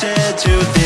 said to